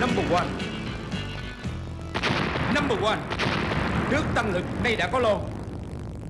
Number one. Number one. Nước tăng lực nay đã có lon.